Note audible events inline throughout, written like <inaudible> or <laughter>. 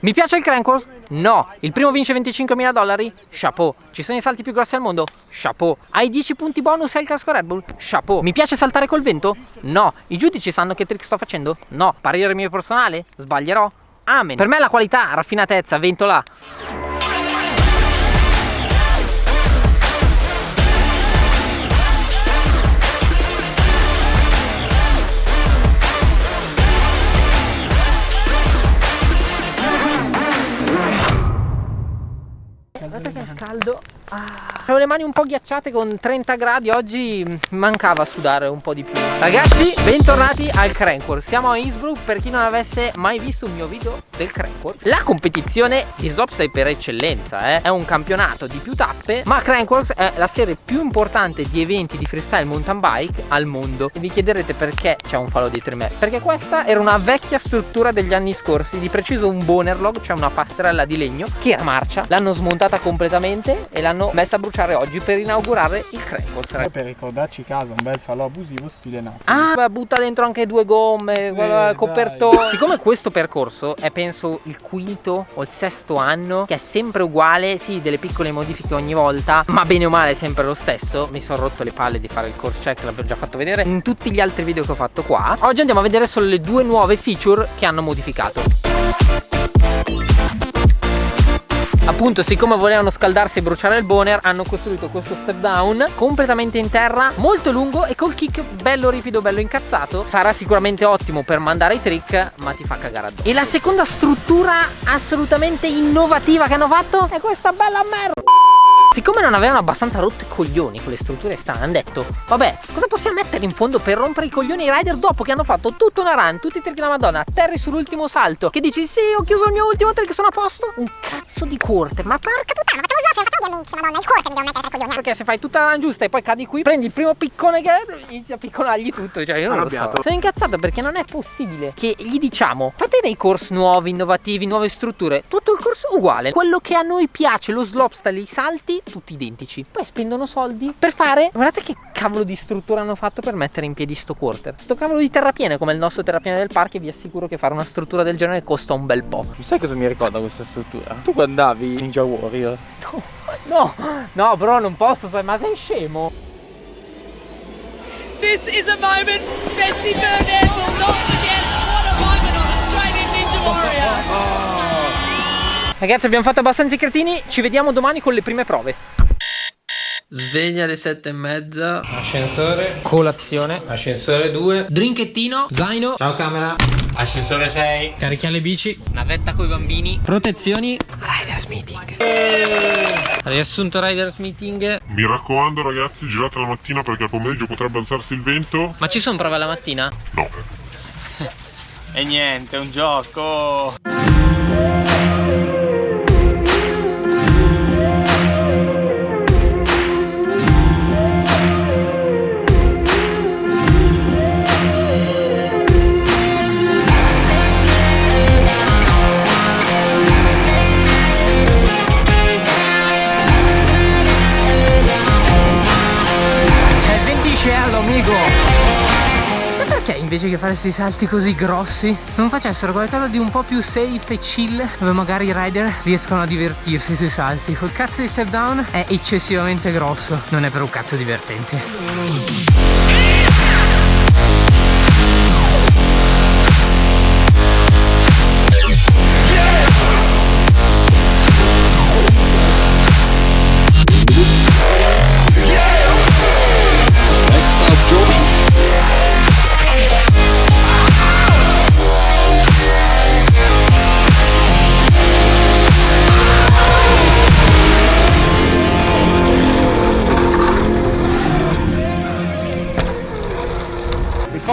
Mi piace il Crankworth? No. Il primo vince 25.000 dollari? Chapeau. Ci sono i salti più grossi al mondo? Chapeau. Hai 10 punti bonus al casco Red Bull? Chapeau. Mi piace saltare col vento? No. I giudici sanno che trick sto facendo? No. Parere mio personale? Sbaglierò? Amen. Per me la qualità, raffinatezza, vento là. Caldo. Avevo le mani un po' ghiacciate con 30 gradi Oggi mancava sudare un po' di più. Ragazzi bentornati al Crankworth Siamo a Innsbruck per chi non avesse mai visto un mio video del Crankworth La competizione di slopestyle per eccellenza eh? È un campionato di più tappe Ma Crankworth è la serie più importante di eventi di freestyle mountain bike al mondo. E vi chiederete perché c'è un falò dietro di me. Perché questa era una vecchia struttura degli anni scorsi. Di preciso un bonerlog, cioè una passerella di legno Che era marcia. L'hanno smontata completamente e l'hanno messa a bruciare oggi per inaugurare il Crankles per ricordarci casa un bel falò abusivo stile Napoli. Ah butta dentro anche due gomme eh, copertone. Siccome questo percorso è penso il quinto o il sesto anno che è sempre uguale sì delle piccole modifiche ogni volta ma bene o male è sempre lo stesso mi sono rotto le palle di fare il course check l'avevo già fatto vedere in tutti gli altri video che ho fatto qua. Oggi andiamo a vedere solo le due nuove feature che hanno modificato Appunto siccome volevano scaldarsi e bruciare il boner hanno costruito questo step down completamente in terra molto lungo e col kick bello ripido bello incazzato. Sarà sicuramente ottimo per mandare i trick ma ti fa cagare addosso. E la seconda struttura assolutamente innovativa che hanno fatto è questa bella merda Siccome non avevano abbastanza rotto i coglioni con le strutture strane Hanno detto Vabbè cosa possiamo mettere in fondo per rompere i coglioni ai rider Dopo che hanno fatto tutto una run Tutti i trick della madonna? Terry sull'ultimo salto Che dici sì ho chiuso il mio ultimo trick sono a posto Un cazzo di quarter Ma porca puttana facciamo così facciamo ovviamente Madonna il quarter mi devo mettere tra coglioni Perché se fai tutta la run giusta e poi cadi qui Prendi il primo piccone che è Inizi a piccolargli tutto Cioè io non Arrabbiato. lo so. Sono incazzato perché non è possibile Che gli diciamo Fate dei corsi nuovi, innovativi, nuove strutture Tutto il corso uguale Quello che a noi piace Lo slopestyle, i salti Tutti identici. Poi spendono soldi per fare guardate che cavolo di struttura hanno fatto per mettere in piedi sto quarter. Sto cavolo di terrapiene come il nostro terrapiene del parco e vi assicuro che fare una struttura del genere costa un bel po' sai cosa mi ricorda questa struttura? tu quando andavi Ninja Warrior. No no no bro non posso ma sei scemo. This is a moment Betsy Burnett will not forget. What a moment on Australian Ninja Warrior Ragazzi abbiamo fatto abbastanza i cretini. Ci vediamo domani con le prime prove. Sveglia alle sette e mezza. Ascensore. Colazione. Ascensore 2 Drinkettino Zaino. Ciao camera. Ascensore 6 Carichiamo le bici. Navetta con i bambini. Protezioni. Riders Meeting. Riassunto Riders Meeting. Mi raccomando ragazzi girate la mattina perché al pomeriggio potrebbe alzarsi il vento. Ma ci sono prove la mattina? No. <laughs> E niente, è un gioco invece che fare questi salti così grossi? Non facessero qualcosa di un po' più safe e chill dove magari i rider riescono a divertirsi sui salti. Quel cazzo di step down è eccessivamente grosso. Non è per un cazzo divertente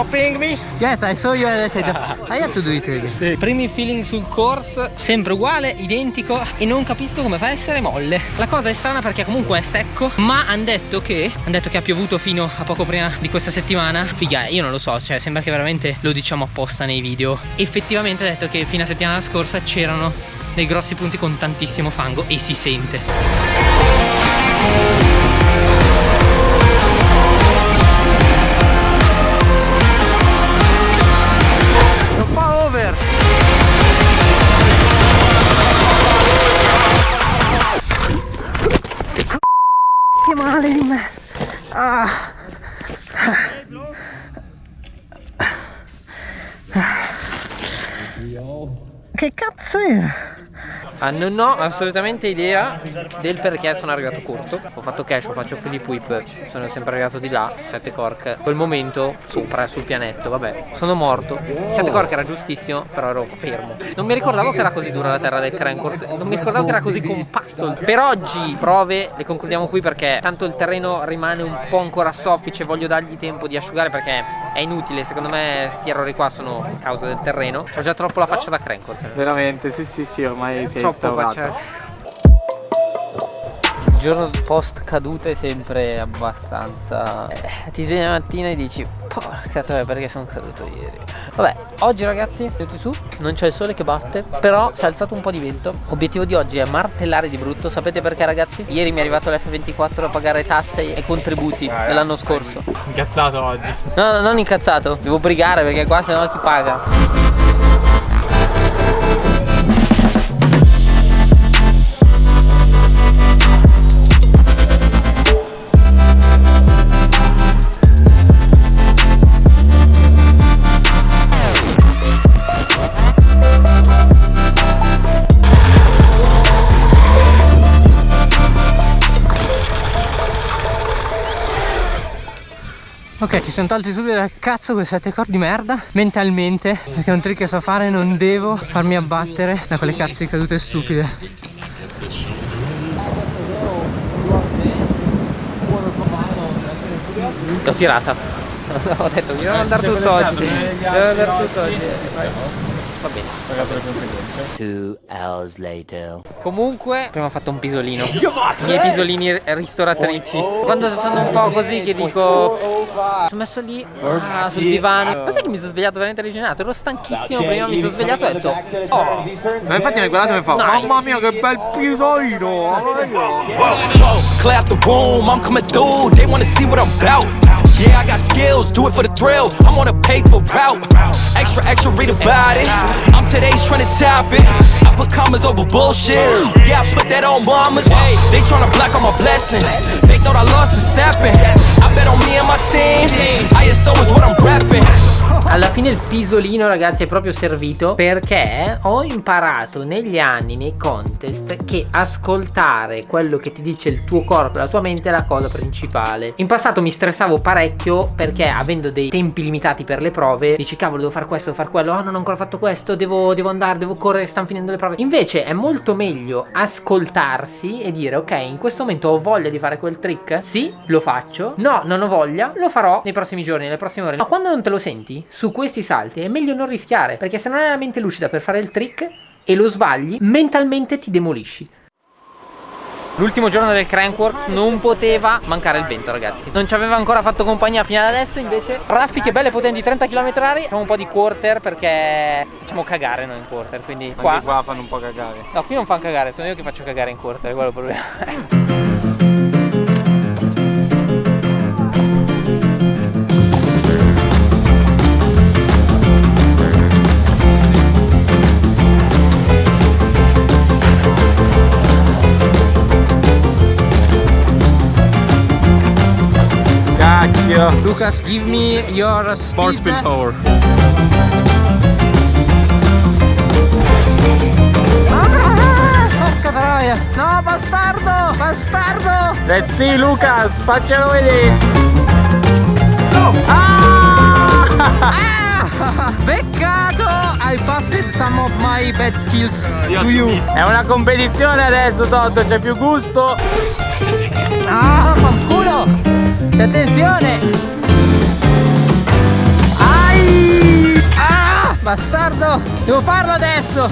copying me? Yes, I saw you and I said <laughs> I have to do it again. Sì. Primi feeling sul course, sempre uguale, identico e non capisco come fa a essere molle. La cosa è strana perché comunque è secco, ma hanno detto che hanno detto che ha piovuto fino a poco prima di questa settimana. Figa, io non lo so, cioè sembra che veramente lo diciamo apposta nei video. Effettivamente ha detto che fino a settimana scorsa c'erano dei grossi punti con tantissimo fango e si sente. Che cazzo era? Ah, non ho assolutamente idea del perché sono arrivato corto. Ho fatto cash, ho fatto flip whip, sono sempre arrivato di là, 7 cork. Quel momento, sopra, sul pianetto, vabbè, sono morto. 7 cork era giustissimo, però ero fermo. Non mi ricordavo che era così dura la terra del Crankors, non mi ricordavo che era così compatto. Per oggi prove le concludiamo qui perché tanto il terreno rimane un po' ancora soffice, voglio dargli tempo di asciugare perché è inutile, secondo me sti errori qua sono causa del terreno. Ho già troppo la faccia da Crankors. Veramente, sì sì sì, ormai Troppo instaurato. faccia. Il giorno post caduta è sempre abbastanza eh, Ti svegli la mattina e dici Porca troia perché sono caduto ieri Vabbè oggi ragazzi venuti su Non c'è il sole che batte Però si è alzato un po' di vento Obiettivo di oggi è martellare di brutto Sapete perché ragazzi? Ieri mi è arrivato l'F24 a pagare tasse e contributi dell'anno scorso Incazzato oggi. No, no, non incazzato Devo brigare perché qua se no chi paga Ok, ci sono tolti subito dal cazzo quei sette cordi di merda. Mentalmente Perché è un trick che so fare Non devo farmi abbattere Da quelle cazzo di cadute stupide. L'ho tirata. Ho detto mi devo andare tutto oggi. Devo andare tutto oggi Va bene. Two hours later. Comunque Prima ho fatto un pisolino. I miei pisolini ristoratrici. Quando sono un po' così che dico Sono messo lì ah, sul divano. Ma sai che mi sono svegliato veramente regenerato Ero stanchissimo prima mi sono svegliato e ho detto Oh. Ma infatti mi ha guardato e mi fa Nice. Mamma mia che bel pisolino. Out the room, I'm coming through. They wanna see what I'm about. Yeah, I got skills, do it for the thrill. I'm on a paper route. Extra, extra, read about it. I'm today's trying to top it. I put commas over bullshit. Yeah, I put that on mamas. They tryna block all my blessings. They thought I lost for stepping. I bet on me and my team. ISO is what I'm repping. Alla fine il pisolino ragazzi è proprio servito perché ho imparato negli anni nei contest che ascoltare quello che ti dice il tuo corpo e la tua mente è la cosa principale. In passato mi stressavo parecchio perché avendo dei tempi limitati per le prove dici cavolo devo fare questo, fare quello, oh non ho ancora fatto questo, devo, devo andare, devo correre, stanno finendo le prove. Invece è molto meglio ascoltarsi e dire ok in questo momento ho voglia di fare quel trick, sì lo faccio, no non ho voglia, lo farò nei prossimi giorni, nelle prossime ore. Ma quando non te lo senti, su questi salti è meglio non rischiare perché se non hai la mente lucida per fare il trick e lo sbagli, mentalmente ti demolisci. L'ultimo giorno del Crankworks non poteva mancare il vento ragazzi. Non ci aveva ancora fatto compagnia fino ad adesso Invece. Raffiche belle potenti 30 km h Facciamo un po' di quarter perché facciamo cagare noi in quarter Quindi qua Anche qua fanno un po' cagare. No qui non fanno cagare Sono io che faccio cagare in quarter Quello è il problema <laughs> Cacchio. Lucas give me your speed power. Ah, Porca troia. No bastardo Bastardo. Let's see Lucas, faccelo vedere. Ah, Peccato I passed some of my bad skills to you. È una competizione adesso Toto, c'è più gusto. Ah, C'è attenzione! Ai! Ah, bastardo! Devo farlo adesso!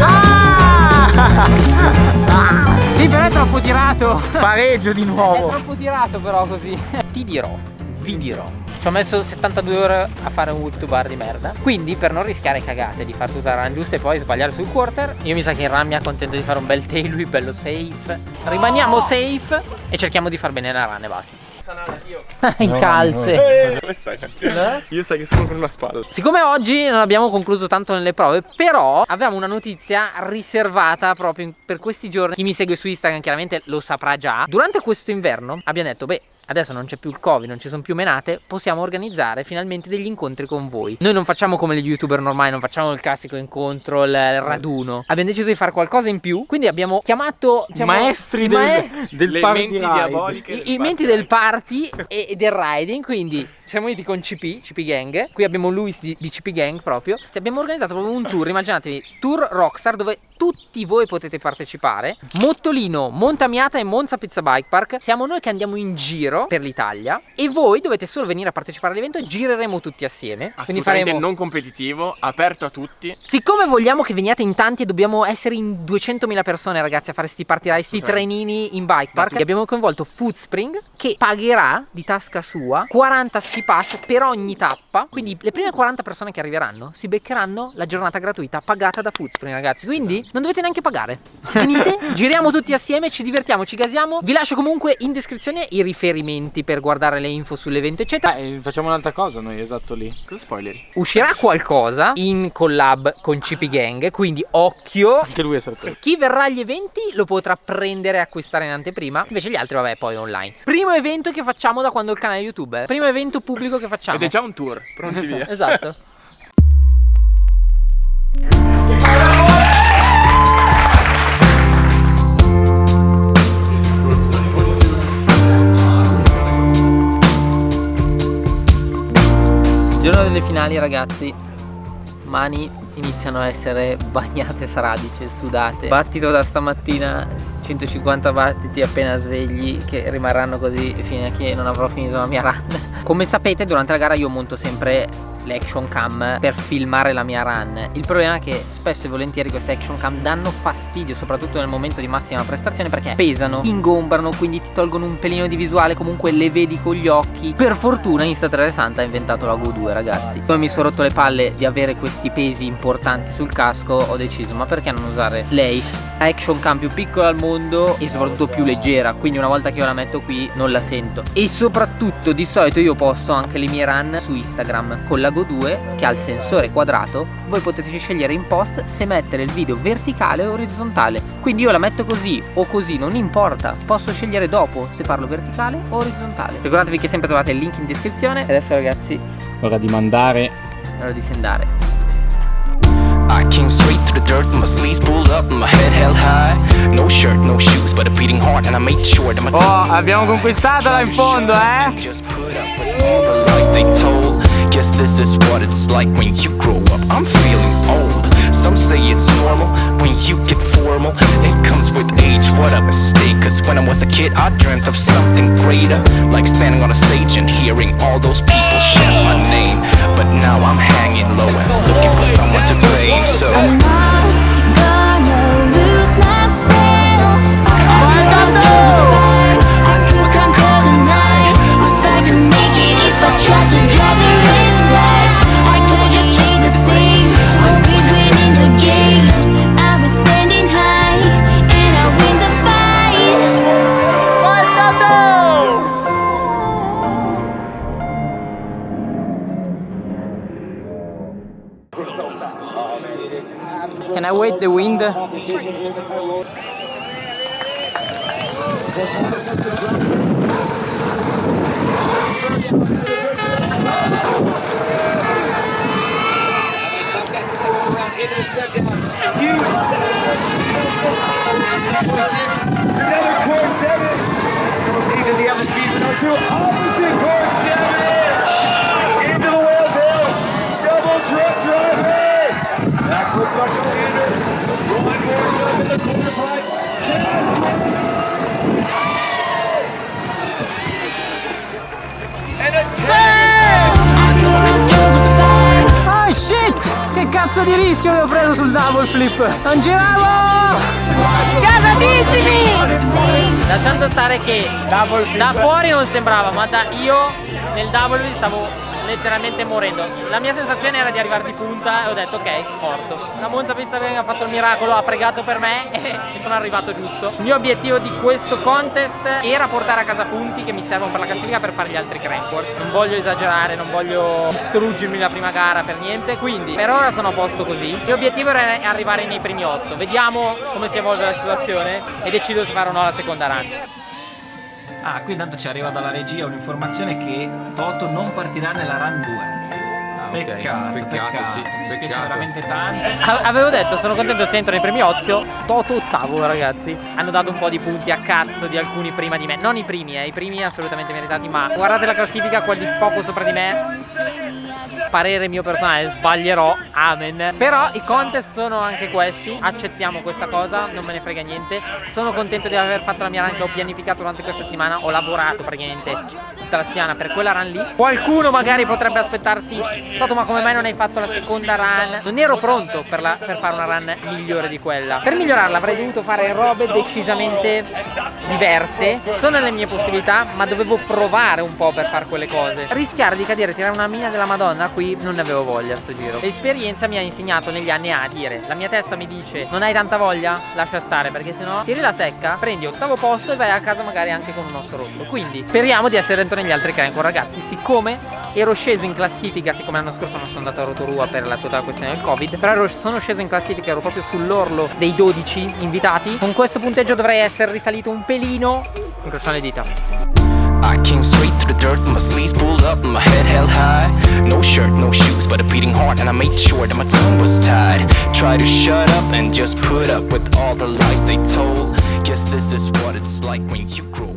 Ah! <laughs> Sì, però è troppo tirato. Pareggio di È nuovo. troppo tirato però così. Ti dirò, vi dirò Ci ho messo 72 ore a fare un whip to bar di merda. Quindi per non rischiare cagate Di fare tutta la run giusta e poi sbagliare sul quarter Io mi sa che in run mi accontento di fare un bel tail whip bello safe. Rimaniamo safe E cerchiamo di far bene la run e basta. <laughs> In calze. Io sai che sono con una spalla. Siccome oggi non abbiamo concluso tanto nelle prove, però avevamo una notizia riservata proprio per questi giorni. Chi mi segue su Instagram chiaramente lo saprà già. Durante questo inverno abbiamo detto, beh, adesso non c'è più il covid, non ci sono più menate, possiamo organizzare finalmente degli incontri con voi. Noi non facciamo come gli youtuber normali, non facciamo il classico incontro, il raduno. Abbiamo deciso di fare qualcosa in più, quindi abbiamo chiamato diciamo, Maestri del, mae- <laughs> del Le party menti diaboliche. i, i menti del party e, <laughs> e del riding quindi siamo venuti con CP, CP Gang qui abbiamo Luis di, di CP Gang proprio Ci abbiamo organizzato proprio un tour immaginatevi tour Rockstar dove tutti voi potete partecipare. Mottolino, Montamiata e Monza Pizza Bike Park. Siamo noi che andiamo in giro per l'Italia e voi dovete solo venire a partecipare all'evento e gireremo tutti assieme. Assolutamente faremo non competitivo, aperto a tutti. Siccome vogliamo che veniate in tanti e dobbiamo essere in 200.000 persone ragazzi a fare sti party ride, sti trenini in bike park Abbiamo coinvolto Foodspring che pagherà di tasca sua 40 ski pass per ogni tappa. Quindi le prime 40 persone che arriveranno si beccheranno la giornata gratuita pagata da Foodspring ragazzi. Quindi non dovete neanche pagare Venite, <laughs> giriamo tutti assieme, ci divertiamo, ci gasiamo Vi lascio comunque in descrizione i riferimenti per guardare le info sull'evento eccetera Eh, facciamo un'altra cosa noi, esatto lì. Cosa spoileri? Uscirà qualcosa in collab con CP Gang Quindi occhio Anche lui è sorpreso. chi verrà agli eventi lo potrà prendere e acquistare in anteprima Invece gli altri vabbè poi online Primo evento che facciamo da quando ho il canale YouTube. Primo evento pubblico che facciamo Ed è già un tour, pronti via. <laughs> Esatto finali ragazzi. Mani iniziano a essere <laughs> bagnate fradice, sudate. Battito da stamattina 150 battiti appena svegli che rimarranno così fino a che non avrò finito la mia run. Come sapete durante la gara io monto sempre l'action cam per filmare la mia run. Il problema è che spesso e volentieri queste action cam danno fastidio soprattutto nel momento di massima prestazione perché pesano, ingombrano quindi ti tolgono un pelino di visuale comunque le vedi con gli occhi. Per fortuna Insta360 ha inventato la Go 2 ragazzi. Come mi sono rotto le palle di avere questi pesi importanti sul casco ho deciso ma perché non usare lei? Action cam più piccola al mondo e soprattutto più leggera quindi una volta che io la metto qui non la sento. E soprattutto di solito io posto anche le mie run su Instagram con la Go 2 che ha il sensore quadrato voi potete scegliere in post se mettere il video verticale o orizzontale quindi io la metto così o così non importa posso scegliere dopo se farlo verticale o orizzontale ricordatevi che sempre trovate il link in descrizione e adesso ragazzi Ora di mandare. è ora di sendare I came straight to the dirt, my sleeves pulled up, my head held high. No shirt, no shoes, but a beating heart, and I made sure that my Oh, abbiamo conquistatela in fondo, eh? Just put up with all the lies they told. Guess this is what it's like when you grow up. I'm feeling old. Some say it's normal when you get formal. It comes with age, what a mistake. Cause when I was a kid, I dreamt of something greater. Like standing on a stage and hearing all those people shout my name. But now I'm hanging low and looking for someone to blame. So. Another core seven. Those the other speeds. Another two. Opposite Oh shit! Che cazzo di rischio ho preso sul double flip! Non giravo! Gasatissimi! Lasciando stare che da fuori non sembrava, ma da io nel double stavo letteralmente morendo. La mia sensazione era di arrivare di punta e ho detto ok, morto. La Monza Pizza ha fatto il miracolo, ha pregato per me <laughs> e sono arrivato giusto. Il mio obiettivo di questo contest era portare a casa punti che mi servono per la classifica per fare gli altri crankworks. Non voglio esagerare, non voglio distruggermi la prima gara per niente, quindi per ora sono a posto così. Il mio obiettivo era arrivare nei primi 8. Vediamo come si evolve la situazione e decido se fare o no la seconda run. Ah, qui intanto ci arriva dalla regia un'informazione che Toto non partirà nella run 2. Peccato, peccato, Peccato, sì, mi dispiace peccato. veramente tanto. A- Avevo detto, sono contento se entro nei primi 8. Toto ottavo, ragazzi. Hanno dato un po' di punti a cazzo di alcuni prima di me. Non i primi, eh, i primi assolutamente meritati, ma guardate la classifica, quelli poco sopra di me. Parere mio personale, sbaglierò. Amen. Però i contest sono anche questi. Accettiamo questa cosa, non me ne frega niente. Sono contento di aver fatto la mia run che ho pianificato durante questa settimana. Ho lavorato praticamente tutta la settimana per quella run lì. Qualcuno magari potrebbe aspettarsi. Toto, ma come mai non hai fatto la seconda run? Non ero pronto per, la- per fare una run migliore di quella. Per migliorarla avrei dovuto fare robe decisamente diverse. Sono nelle mie possibilità, ma dovevo provare un po' per fare quelle cose. Rischiare di cadere tirare una mina della Madonna qui non ne avevo voglia sto giro. L'esperienza mi ha insegnato negli anni a dire la mia testa mi dice non hai tanta voglia? Lascia stare perché sennò tiri la secca, prendi ottavo posto e vai a casa magari anche con un osso rotto. Quindi speriamo di essere dentro negli altri crank ragazzi. Siccome ero sceso in classifica, siccome l'anno scorso non sono andato a Rotorua per la totale questione del Covid, però ero- sono sceso in classifica, ero proprio sull'orlo dei 12 invitati. Con questo punteggio dovrei essere risalito un pelino. Incrociamo le dita. I came straight through the dirt, my sleeves pulled up, my head held high. No shirt, no shoes, but a beating heart, and I made sure that my tongue was tied. Try to shut up and just put up with all the lies they told. Guess this is what it's like when you grow